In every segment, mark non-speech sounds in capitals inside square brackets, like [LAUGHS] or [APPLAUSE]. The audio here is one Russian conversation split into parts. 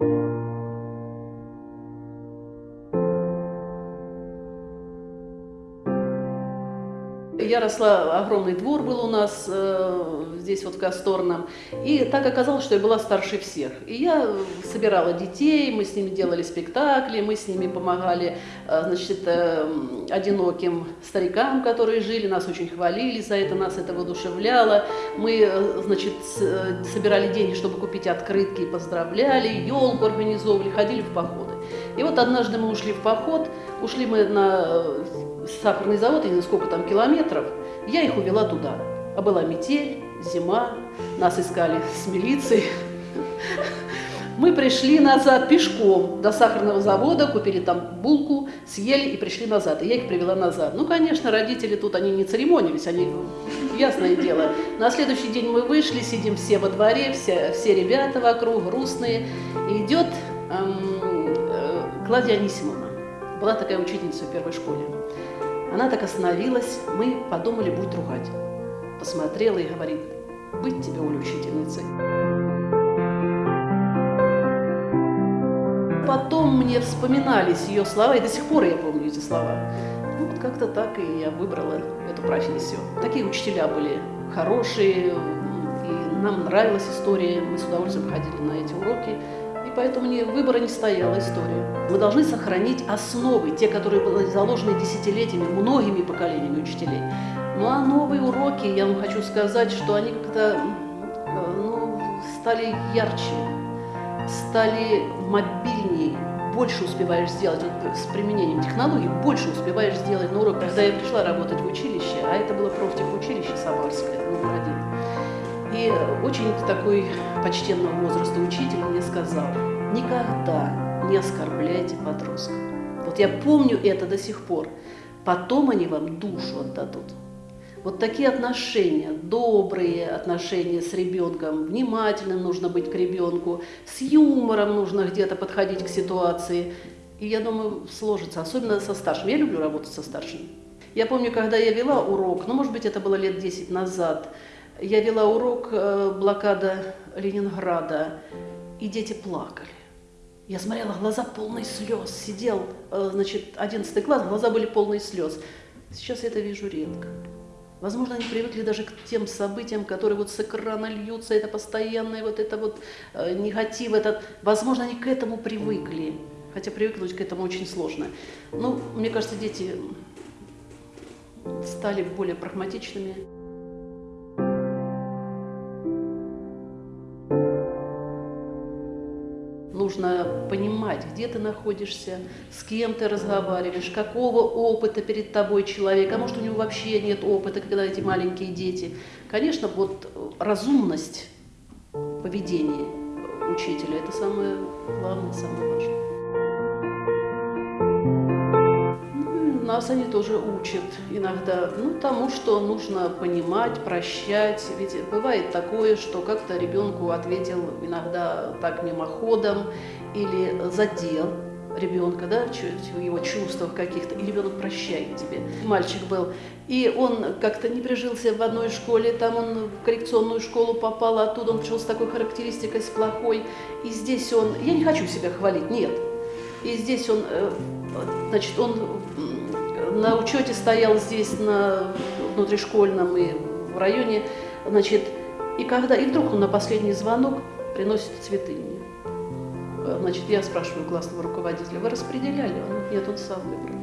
you. Я росла, огромный двор был у нас э, здесь вот в Касторном, и так оказалось, что я была старше всех. И я собирала детей, мы с ними делали спектакли, мы с ними помогали, э, значит, э, одиноким старикам, которые жили, нас очень хвалили за это, нас это воодушевляло. Мы, э, значит, с, э, собирали деньги, чтобы купить открытки, поздравляли, елку организовывали, ходили в походы. И вот однажды мы ушли в поход, ушли мы на э, сахарный завод, я не знаю, сколько там километров, я их увела туда. А была метель, зима, нас искали с милицией. Мы пришли назад пешком до сахарного завода, купили там булку, съели и пришли назад. И я их привела назад. Ну, конечно, родители тут, они не церемонились, они, ясное дело. На следующий день мы вышли, сидим все во дворе, все, все ребята вокруг, грустные. И идет эм, э, Клавдия Анисимовна. Была такая учительница в первой школе. Она так остановилась, мы подумали, будет ругать. Посмотрела и говорит, быть тебе, Оля, учительницей. Потом мне вспоминались ее слова, и до сих пор я помню эти слова. Ну, вот как-то так и я выбрала эту профессию. Такие учителя были хорошие, и нам нравилась история, мы с удовольствием ходили на эти уроки, поэтому мне выбора не стояла история. Мы должны сохранить основы, те, которые были заложены десятилетиями, многими поколениями учителей. Ну а новые уроки, я вам хочу сказать, что они как-то ну, стали ярче, стали мобильнее, больше успеваешь сделать вот, с применением технологий, больше успеваешь сделать на урок. Когда я пришла работать в училище, а это было профтехучилище Самарское, номер один, и очень такой почтенного возраста учитель мне сказал, никогда не оскорбляйте подростков. Вот я помню это до сих пор. Потом они вам душу отдадут. Вот такие отношения, добрые отношения с ребенком, внимательным нужно быть к ребенку, с юмором нужно где-то подходить к ситуации. И я думаю, сложится, особенно со старшим. Я люблю работать со старшим. Я помню, когда я вела урок, ну, может быть, это было лет 10 назад, я вела урок э, блокада Ленинграда, и дети плакали. Я смотрела, глаза полные слез, сидел, э, значит, 11 класс, глаза были полные слез. Сейчас я это вижу редко. Возможно, они привыкли даже к тем событиям, которые вот с экрана льются, это постоянное вот это вот э, негатив, это, возможно, они к этому привыкли, хотя привыкнуть к этому очень сложно. Ну, мне кажется, дети стали более прагматичными. Нужно понимать, где ты находишься, с кем ты разговариваешь, какого опыта перед тобой человек, а может у него вообще нет опыта, когда эти маленькие дети. Конечно, вот разумность поведения учителя – это самое главное, самое важное. Нас они тоже учат иногда, ну, тому, что нужно понимать, прощать. Ведь бывает такое, что как-то ребенку ответил иногда так мимоходом или задел ребенка, да, в его чувствах каких-то, и ребенок прощает тебе. Мальчик был, и он как-то не прижился в одной школе, там он в коррекционную школу попал, оттуда он пришел с такой характеристикой, с плохой, и здесь он, я не хочу себя хвалить, нет, и здесь он, э, значит, он на учете стоял здесь, на внутришкольном и в районе, значит, и когда, и вдруг он на последний звонок приносит цветы мне. Значит, я спрашиваю классного руководителя, вы распределяли? Он говорит, нет, он сам выбрал.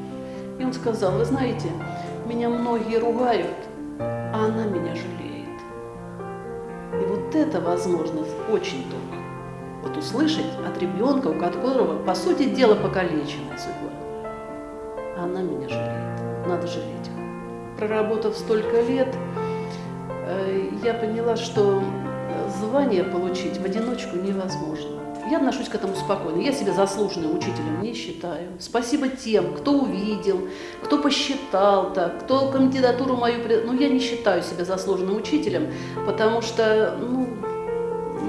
И он сказал, вы знаете, меня многие ругают, а она меня жалеет. И вот это возможность очень только. Вот услышать от ребенка, у которого, по сути дела, покалеченная судьба она меня жалеет. Надо жалеть их. Проработав столько лет, э, я поняла, что звание получить в одиночку невозможно. Я отношусь к этому спокойно. Я себя заслуженным учителем не считаю. Спасибо тем, кто увидел, кто посчитал так, кто кандидатуру мою... Ну, я не считаю себя заслуженным учителем, потому что, ну,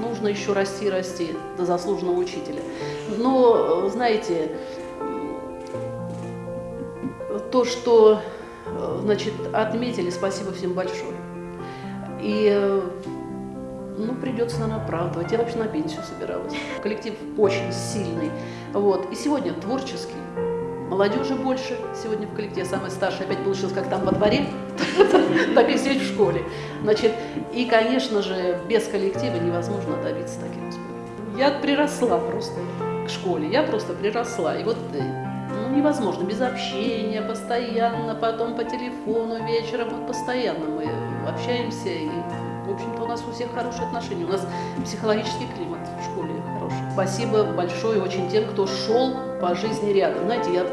нужно еще расти, расти до заслуженного учителя. Но, знаете, то, что значит, отметили, спасибо всем большое. И ну, придется, наверное, оправдывать. Я вообще на пенсию собиралась. Коллектив очень сильный. Вот. И сегодня творческий. Молодежи больше сегодня в коллективе. Самая старшая опять получилась как там во дворе, [LAUGHS] так и здесь в школе. Значит, и, конечно же, без коллектива невозможно добиться таких успехов. Я приросла просто к школе, я просто приросла. И вот ну, невозможно без общения, постоянно, потом по телефону вечером, вот постоянно мы общаемся и в общем-то, у нас у всех хорошие отношения. У нас психологический климат в школе хороший. Спасибо большое очень тем, кто шел по жизни рядом. Знаете, я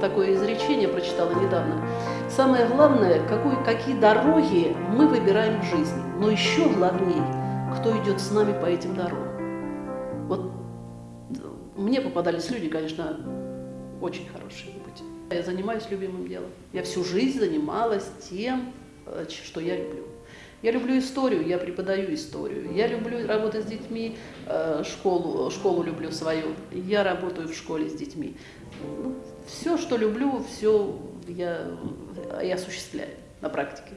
такое изречение прочитала недавно. Самое главное, какой, какие дороги мы выбираем в жизни. Но еще главнее, кто идет с нами по этим дорогам. Вот мне попадались люди, конечно, очень хорошие пути. Я занимаюсь любимым делом. Я всю жизнь занималась тем, э, что я люблю. Я люблю историю, я преподаю историю. Я люблю работать с детьми, э, школу, школу люблю свою. Я работаю в школе с детьми. Ну, все, что люблю, все я, я осуществляю на практике.